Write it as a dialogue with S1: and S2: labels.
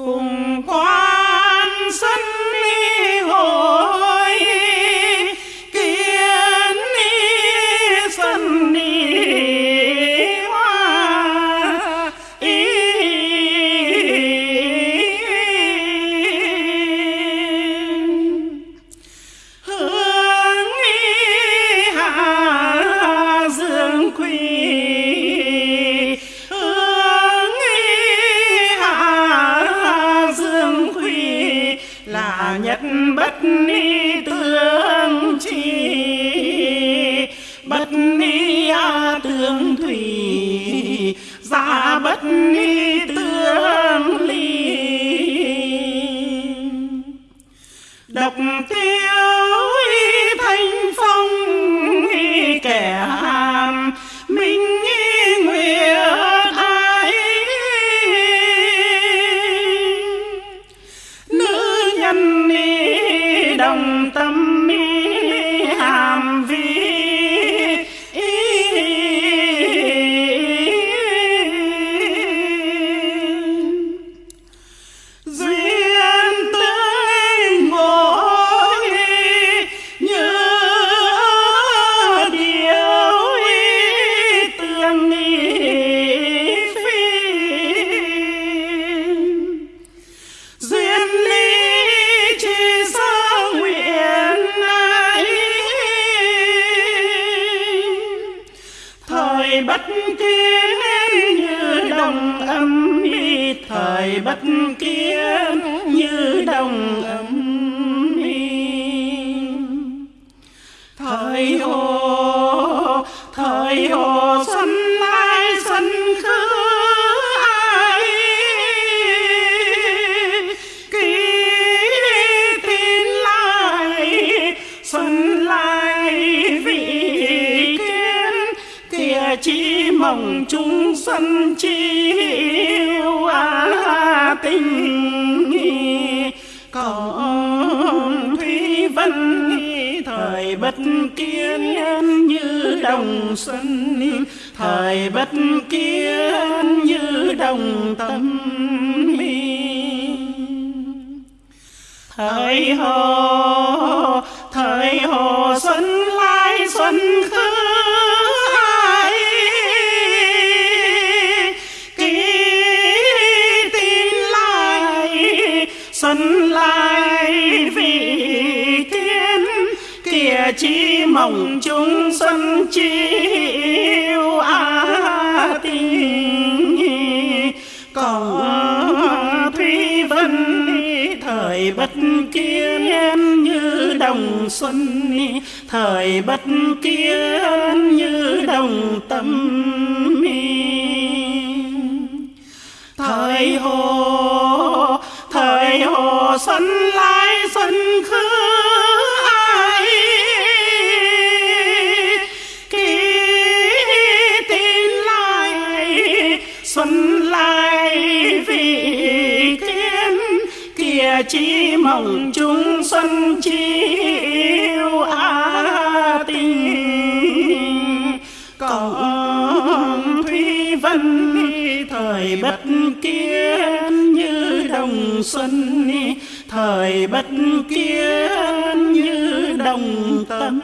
S1: Funk. Là nhất bất ni tương chi. Bất ni a tương thủy, giả bất ni tương ly. Độc tiêu bất kiến như đồng âm y thời bất kiến như đồng âm. Y thời hồ thời hồ chỉ mong chúng xuân chiêu à tình còn thủy vân, thời bất kiến như đồng xuân. Thời bất kiến như đồng tâm thời hồi xuân lai vị kiến kìa chi mộng chúng xuân chiêu a tình còn thủy vân, thời bất kiến như đồng xuân, thời bất kiến như đồng tâm. Thời hồ xuân lai xuân khứ ai. Ký tin lại xuân lai vì kiến kia chỉ mong chúng xuân chiêu a tình. Còn thủy vân, thời bất kiến như đồng xuân thời bất kiến như đồng tâm.